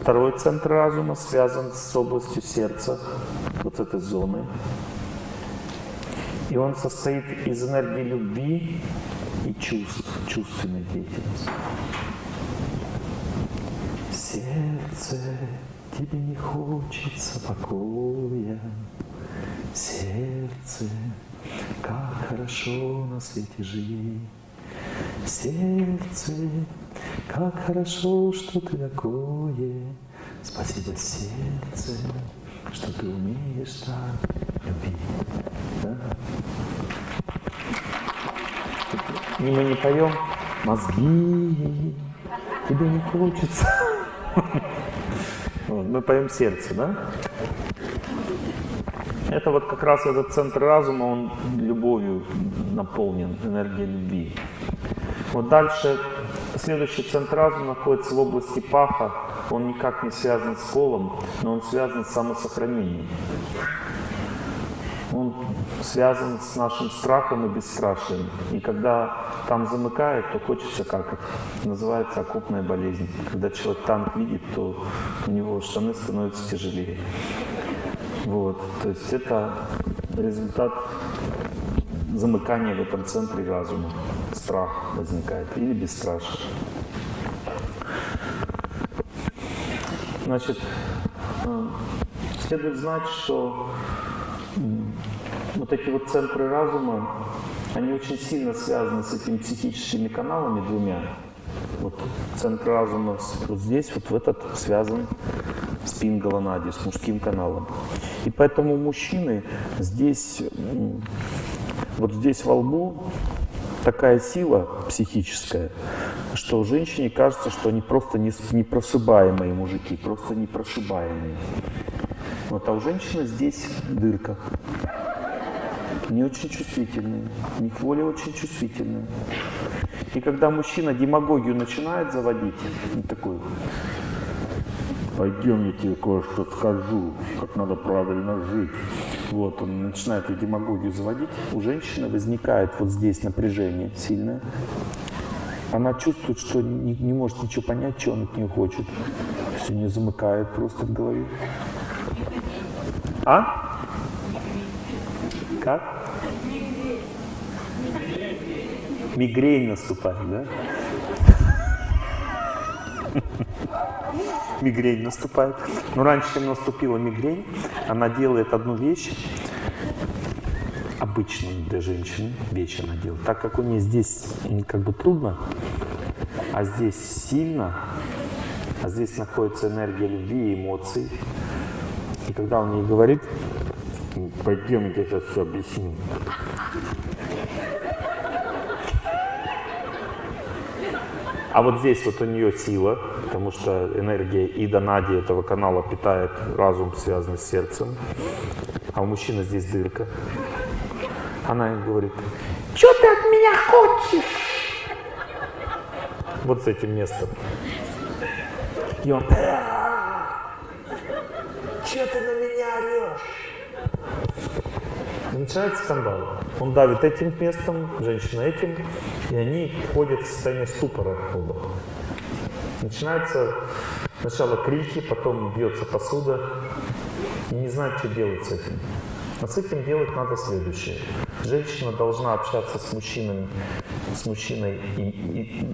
Второй центр разума связан с областью сердца, вот этой зоны. И он состоит из энергии любви и чувств, чувственной деятельности. Сердце, тебе не хочется покоя, сердце, как хорошо на свете жить. Сердце, как хорошо, что ты такое. Спасибо, сердце, что ты умеешь так любить. Да? И мы не поем мозги, тебе не хочется. Мы поем сердце, да? Это вот как раз этот центр разума, он любовью наполнен, энергией любви. Вот дальше, следующий центр разума находится в области паха. Он никак не связан с колом, но он связан с самосохранением. Он связан с нашим страхом и бесстрашием. И когда там замыкает, то хочется как называется окопная болезнь. Когда человек танк видит, то у него штаны становятся тяжелее. Вот, то есть это результат замыкания в этом центре разума. Страх возникает или бесстрашие. Значит, э, следует знать, что вот эти вот центры разума, они очень сильно связаны с этими психическими каналами двумя. Вот центр разума вот здесь, вот в этот связан с пингаланади, с мужским каналом. И поэтому мужчины здесь, вот здесь во лбу такая сила психическая, что женщине кажется, что они просто непрошибаемые мужики, просто непрошибаемые. Вот, а у женщины здесь дырка. Не очень чувствительные, у них воля очень чувствительная. И когда мужчина демагогию начинает заводить, такой, пойдем, я тебе кое-что скажу, как надо правильно жить. Вот, он начинает эту демагогию заводить. У женщины возникает вот здесь напряжение сильное. Она чувствует, что не, не может ничего понять, что он от нее хочет. Все не замыкает просто в голове. А? Как? Мигрень наступает, да? Мигрень наступает. Но раньше, чем наступила мигрень, она делает одну вещь, обычную для женщины вещь она делает. Так как у нее здесь как бы трудно, а здесь сильно, а здесь находится энергия любви и эмоций. И когда он ей говорит, пойдем, я сейчас все объясню. А вот здесь вот у нее сила, потому что энергия Ида Нади этого канала питает разум, связанный с сердцем. А у мужчины здесь дырка. Она им говорит, что ты от меня хочешь? Вот с этим местом. И он, что ты на меня орешь? Начинается скандал. Он давит этим местом, женщина этим, и они входят в состояние ступора оба. Начинается сначала крики, потом бьется посуда, и не знают, что делать с этим. А с этим делать надо следующее. Женщина должна общаться с мужчиной, с мужчиной и, и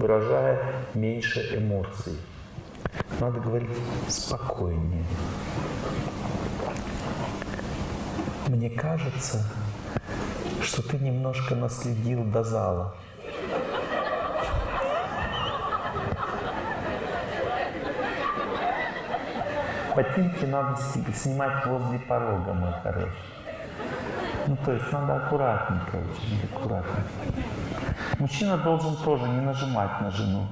выражая меньше эмоций. Надо говорить спокойнее. Мне кажется, что ты немножко наследил до зала. Ботинки надо снимать возле порога, мой хороший. Ну, то есть надо аккуратненько, очень аккуратно. Мужчина должен тоже не нажимать на жену.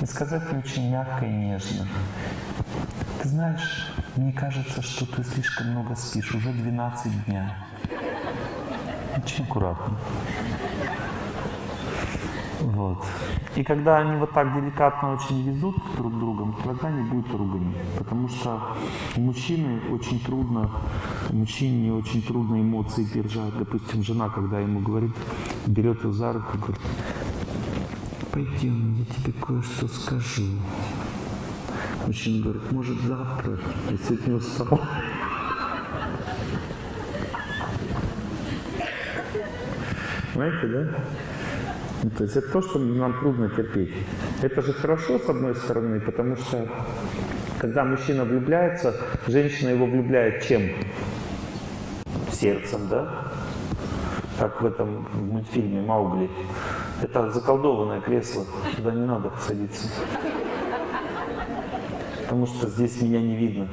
И сказать ей очень мягко и нежно. Ты знаешь, мне кажется, что ты слишком много спишь, уже 12 дня. Очень аккуратно. Вот. И когда они вот так деликатно очень везут друг другом, тогда не будет ругани. Потому что мужчины очень трудно, мужчине очень трудно эмоции держать. Допустим, жена, когда ему говорит, берет его за руку говорит, пойдем, я тебе кое-что скажу. Мужчина говорит, может завтра, я сегодня устал. Понимаете, да? Ну, то есть это то, что нам трудно терпеть. Это же хорошо, с одной стороны, потому что когда мужчина влюбляется, женщина его влюбляет чем? Сердцем, да? Как в этом мультфильме «Маугли». Это заколдованное кресло, туда не надо садиться. Потому что здесь меня не видно.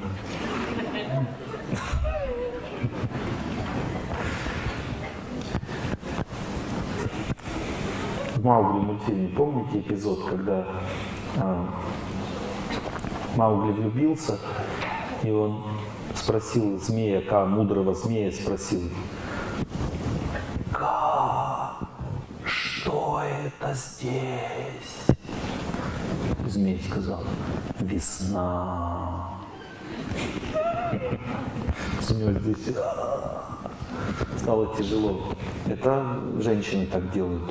в Маугли мультфильме, помните эпизод, когда э, Маугли влюбился, и он спросил змея, Ка, мудрого змея спросил, Ка, что это здесь? Змей сказал, весна. Змей здесь стало тяжело. Это женщины так делают.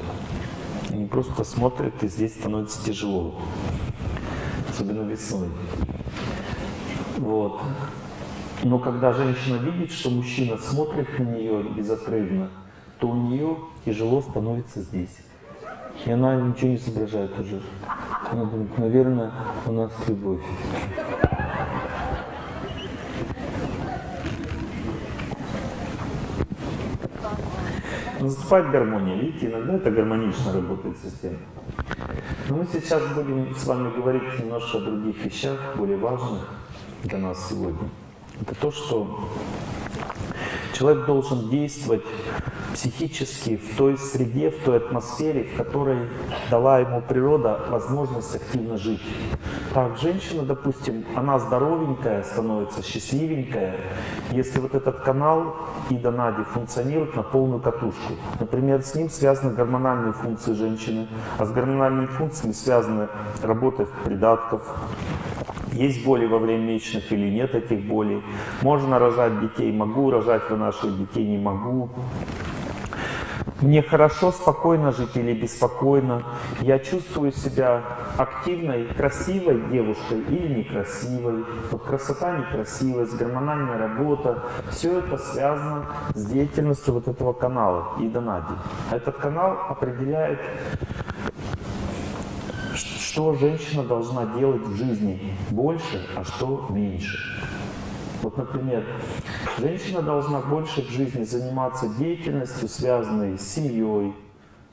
Они просто смотрят, и здесь становится тяжело. Особенно весной. Вот. Но когда женщина видит, что мужчина смотрит на нее безотрывно, то у нее тяжело становится здесь. И она ничего не соображает уже. Она думает, наверное, у нас любовь. Наступает гармония. Видите, иногда это гармонично работает система. Но мы сейчас будем с вами говорить немножко о других вещах, более важных для нас сегодня. Это то, что человек должен действовать психически в той среде, в той атмосфере, в которой дала ему природа возможность активно жить. Так, женщина, допустим, она здоровенькая, становится счастливенькая, если вот этот канал Ида Нади функционирует на полную катушку. Например, с ним связаны гормональные функции женщины, а с гормональными функциями связаны работа придатков, есть боли во время месячных или нет этих болей. Можно рожать детей, могу рожать, вынашивать детей, не могу. Мне хорошо, спокойно жить или беспокойно. Я чувствую себя активной, красивой девушкой или некрасивой. Вот красота, некрасивость, гормональная работа. Все это связано с деятельностью вот этого канала Ида Нади. Этот канал определяет что женщина должна делать в жизни больше, а что меньше. Вот, например, женщина должна больше в жизни заниматься деятельностью, связанной с семьей,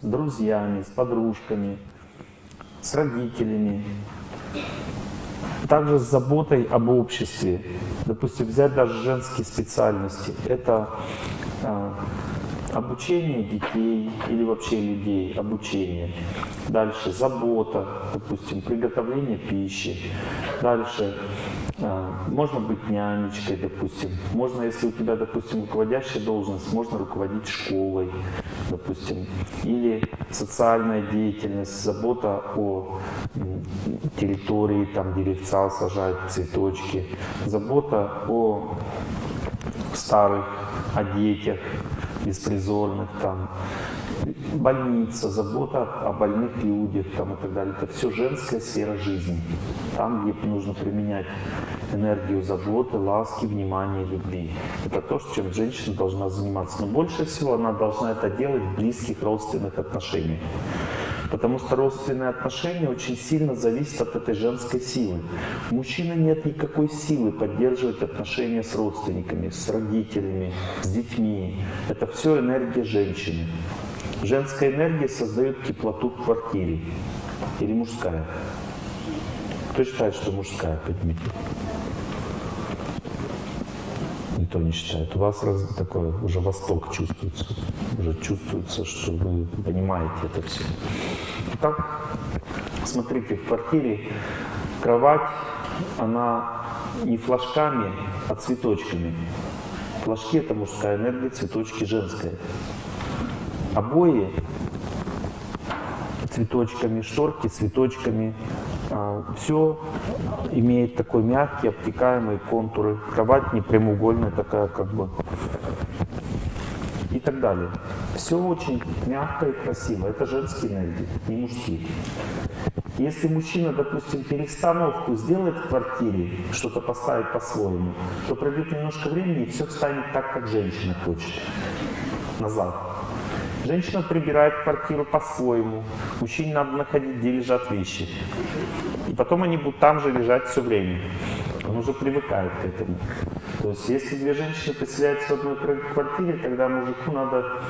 с друзьями, с подружками, с родителями, также с заботой об обществе. Допустим, взять даже женские специальности. Это а, обучение детей или вообще людей, обучение. Дальше забота, допустим, приготовление пищи. Дальше э, можно быть нянечкой, допустим. Можно, если у тебя, допустим, руководящая должность, можно руководить школой, допустим. Или социальная деятельность, забота о территории, там деревца сажать, цветочки. Забота о старых, о детях, беспризорных, там, больница, забота о больных людях там, и так далее. Это все женская сфера жизни. Там, где нужно применять энергию заботы, ласки, внимания, любви. Это то, чем женщина должна заниматься. Но больше всего она должна это делать в близких родственных отношениях. Потому что родственные отношения очень сильно зависят от этой женской силы. У мужчины нет никакой силы поддерживать отношения с родственниками, с родителями, с детьми. Это все энергия женщины. Женская энергия создает теплоту в квартире. Или мужская? Кто считает, что мужская? Поднимите. Никто не считает. У вас раз, такое уже восток чувствуется. Уже чувствуется, что вы понимаете это все. Итак, смотрите, в квартире кровать, она не флажками, а цветочками. Флажки — это мужская энергия, цветочки — женская. Обои цветочками, шторки цветочками. А, Все имеет такой мягкий, обтекаемый контуры. Кровать не прямоугольная такая, как бы. И так далее. Все очень мягко и красиво. Это женские энергии, не мужские. Если мужчина, допустим, перестановку сделает в квартире, что-то поставит по-своему, то пройдет немножко времени, и все станет так, как женщина хочет. Назад. Женщина прибирает квартиру по-своему. Мужчине надо находить, где лежат вещи. И потом они будут там же лежать все время. Он уже привыкает к этому. То есть, если две женщины поселяются в одной квартире, тогда мужику надо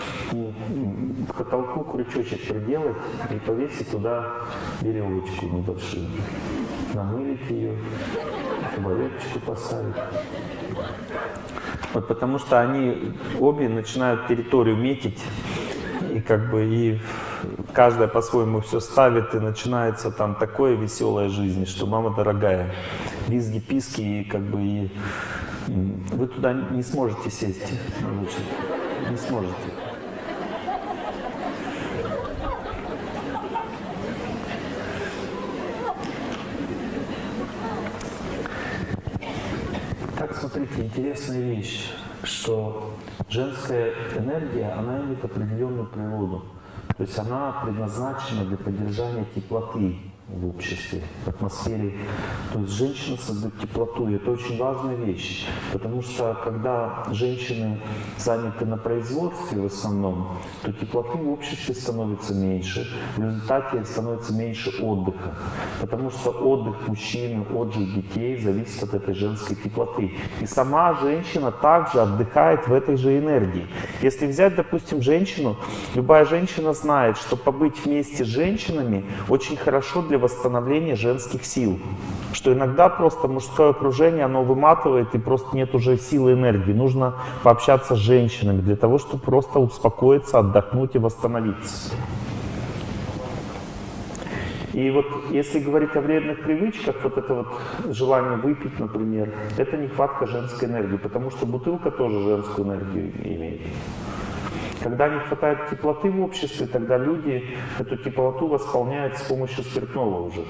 к потолку крючочек приделать и повесить туда веревочку небольшую. Намылить ее, табуреточку поставить. Вот потому что они обе начинают территорию метить и как бы и каждая по-своему все ставит, и начинается там такое веселая жизнь, что мама дорогая, визги, писки, и как бы и вы туда не сможете сесть, не сможете. Так, смотрите, интересная вещь что женская энергия, она имеет определенную природу. То есть она предназначена для поддержания теплоты в обществе, в атмосфере. То есть женщина создает теплоту, и это очень важная вещь, потому что когда женщины заняты на производстве в основном, то теплоты в обществе становится меньше, в результате становится меньше отдыха, потому что отдых мужчин, отдых детей зависит от этой женской теплоты. И сама женщина также отдыхает в этой же энергии. Если взять, допустим, женщину, любая женщина знает, что побыть вместе с женщинами очень хорошо для восстановления женских сил. Что иногда просто мужское окружение, оно выматывает, и просто нет уже силы энергии. Нужно пообщаться с женщинами для того, чтобы просто успокоиться, отдохнуть и восстановиться. И вот если говорить о вредных привычках, вот это вот желание выпить, например, это нехватка женской энергии, потому что бутылка тоже женскую энергию имеет. Когда не хватает теплоты в обществе, тогда люди эту теплоту восполняют с помощью спиртного уже.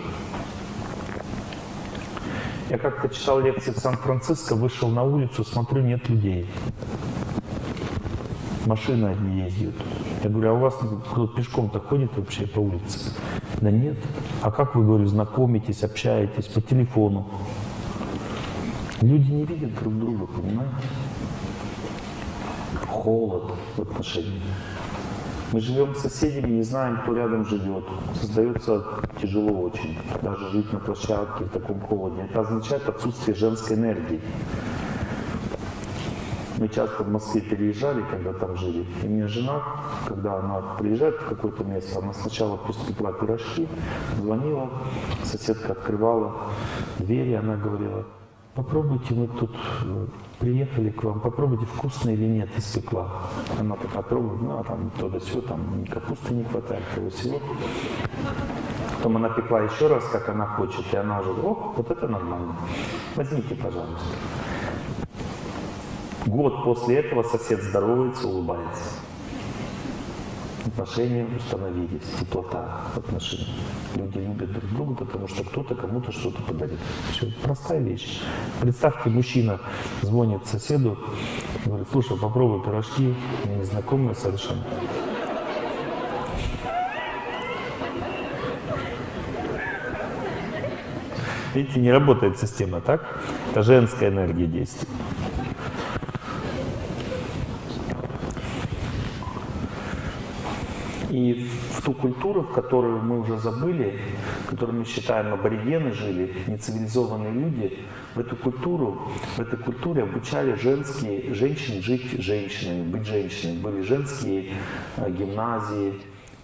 Я как-то читал лекции в Сан-Франциско, вышел на улицу, смотрю, нет людей. Машины одни ездят. Я говорю, а у вас кто пешком-то ходит вообще по улице? Да нет. А как вы, говорю, знакомитесь, общаетесь по телефону? Люди не видят друг друга, понимаете? Холод в отношениях. Мы живем с соседями, не знаем, кто рядом живет. Создается тяжело очень. Даже жить на площадке в таком холоде. Это означает отсутствие женской энергии. Мы часто в Москве переезжали, когда там жили. И мне жена, когда она приезжает в какое-то место, она сначала пекла пирожки, звонила, соседка открывала дверь, и она говорила, попробуйте, мы тут э, приехали к вам, попробуйте, вкусно или нет, испекла. Она такая пробует, ну, а там то да все, там капусты не хватает, того всего. Потом она пекла еще раз, как она хочет, и она уже, о, вот это нормально. Возьмите, пожалуйста. Год после этого сосед здоровается, улыбается. Отношения установились, теплота отношений. Люди любят друг друга, потому что кто-то кому-то что-то подарит. Все, простая вещь. Представьте, мужчина звонит соседу, говорит, слушай, попробуй пирожки, мне незнакомые совершенно. Видите, не работает система, так? Это женская энергия действует. И в ту культуру, в которую мы уже забыли, в которой мы считаем аборигены жили, нецивилизованные люди, в эту культуру, в этой культуре обучали женские, женщин жить женщинами, быть женщинами. Были женские э, гимназии,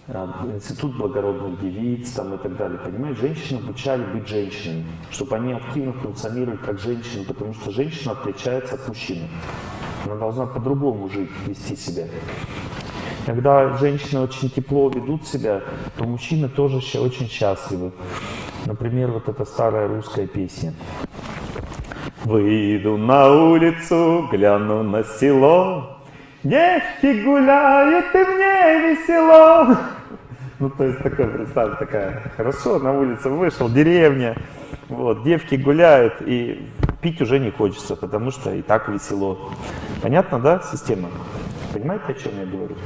э, институт благородных девиц там, и так далее. Понимаете, женщин обучали быть женщинами, чтобы они активно функционировали как женщины, потому что женщина отличается от мужчины. Она должна по-другому жить, вести себя. Когда женщины очень тепло ведут себя, то мужчины тоже очень счастливы. Например, вот эта старая русская песня. Выйду на улицу, гляну на село, Девки гуляют, и мне весело. Ну, то есть, такое, представь, такая, хорошо, на улице вышел, деревня, вот, девки гуляют, и пить уже не хочется, потому что и так весело. Понятно, да, система? Понимаете, о чем я говорю?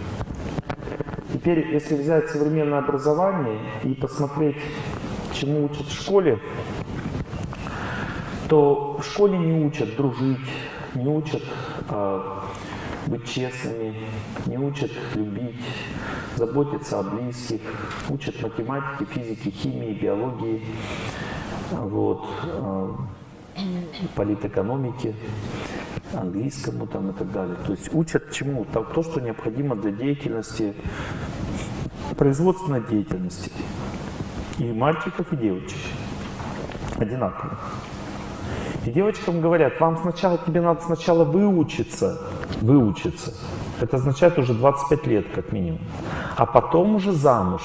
Теперь, если взять современное образование и посмотреть, чему учат в школе, то в школе не учат дружить, не учат э, быть честными, не учат любить, заботиться о близких, учат математике, физике, химии, биологии, вот, э, политэкономике английскому там и так далее. То есть учат чему? То, то что необходимо для деятельности, производственной деятельности. И мальчиков, и девочек. Одинаково. И девочкам говорят, вам сначала, тебе надо сначала выучиться, выучиться. Это означает уже 25 лет как минимум. А потом уже замуж.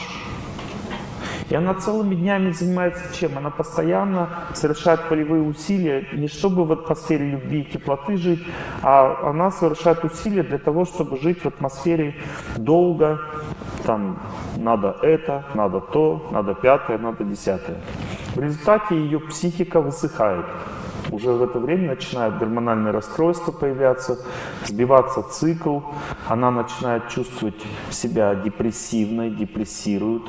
И она целыми днями занимается чем? Она постоянно совершает полевые усилия, не чтобы в атмосфере любви и теплоты жить, а она совершает усилия для того, чтобы жить в атмосфере долго, там надо это, надо то, надо пятое, надо десятое. В результате ее психика высыхает. Уже в это время начинает гормональное расстройство появляться, сбиваться цикл, она начинает чувствовать себя депрессивной, депрессирует.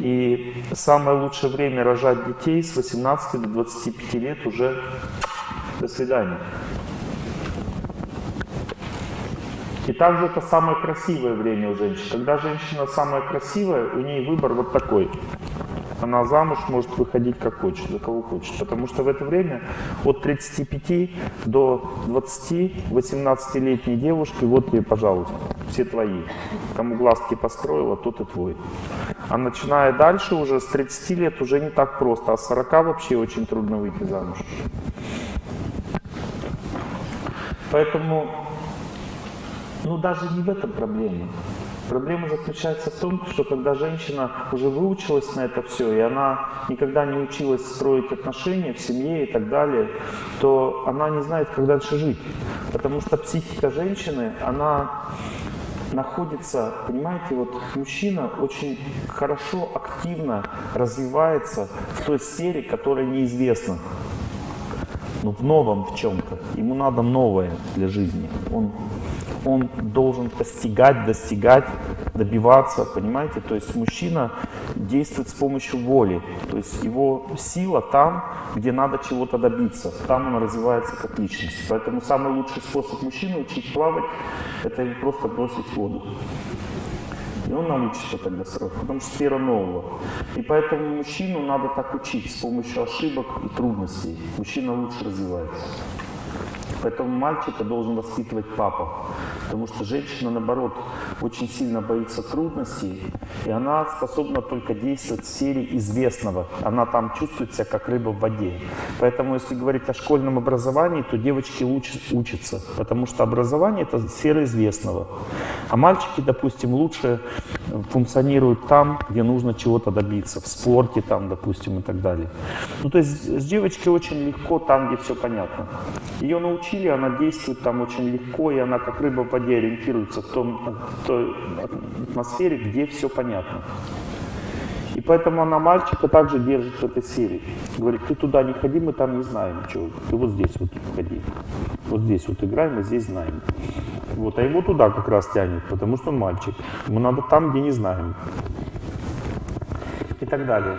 И самое лучшее время рожать детей с 18 до 25 лет уже до свидания. И также это самое красивое время у женщин. Когда женщина самая красивая, у нее выбор вот такой. Она замуж может выходить как хочет, за кого хочет. Потому что в это время от 35 до 20, 18-летней девушки, вот тебе, пожалуйста, все твои. Кому глазки построила, тот и твой. А начиная дальше, уже с 30 лет, уже не так просто. А с 40 вообще очень трудно выйти замуж. Поэтому ну даже не в этом проблема. Проблема заключается в том, что когда женщина уже выучилась на это все, и она никогда не училась строить отношения в семье и так далее, то она не знает, как дальше жить. Потому что психика женщины, она находится, понимаете, вот мужчина очень хорошо, активно развивается в той сфере, которая неизвестна. Но в новом в чем-то. Ему надо новое для жизни. Он он должен постигать, достигать, добиваться, понимаете? То есть мужчина действует с помощью воли, то есть его сила там, где надо чего-то добиться, там он развивается как личность. Поэтому самый лучший способ мужчины учить плавать, это просто бросить воду. И он научится тогда сразу, потому что сфера нового. И поэтому мужчину надо так учить с помощью ошибок и трудностей. Мужчина лучше развивается. Поэтому мальчика должен воспитывать папа. Потому что женщина, наоборот, очень сильно боится трудностей, и она способна только действовать в сфере известного. Она там чувствует себя как рыба в воде. Поэтому, если говорить о школьном образовании, то девочки лучше учатся, потому что образование – это сфера известного. А мальчики, допустим, лучше функционируют там, где нужно чего-то добиться, в спорте там, допустим, и так далее. Ну, то есть с девочкой очень легко там, где все понятно. Ее научили, она действует там очень легко, и она как рыба в воде ориентируется в, том, в той атмосфере, где все понятно. И поэтому она мальчика также держит в этой сфере. Говорит, ты туда не ходи, мы там не знаем ничего. Ты вот здесь вот ходи. Вот здесь вот играем, мы здесь знаем. Вот, а его туда как раз тянет, потому что он мальчик. Ему надо там, где не знаем. И так далее.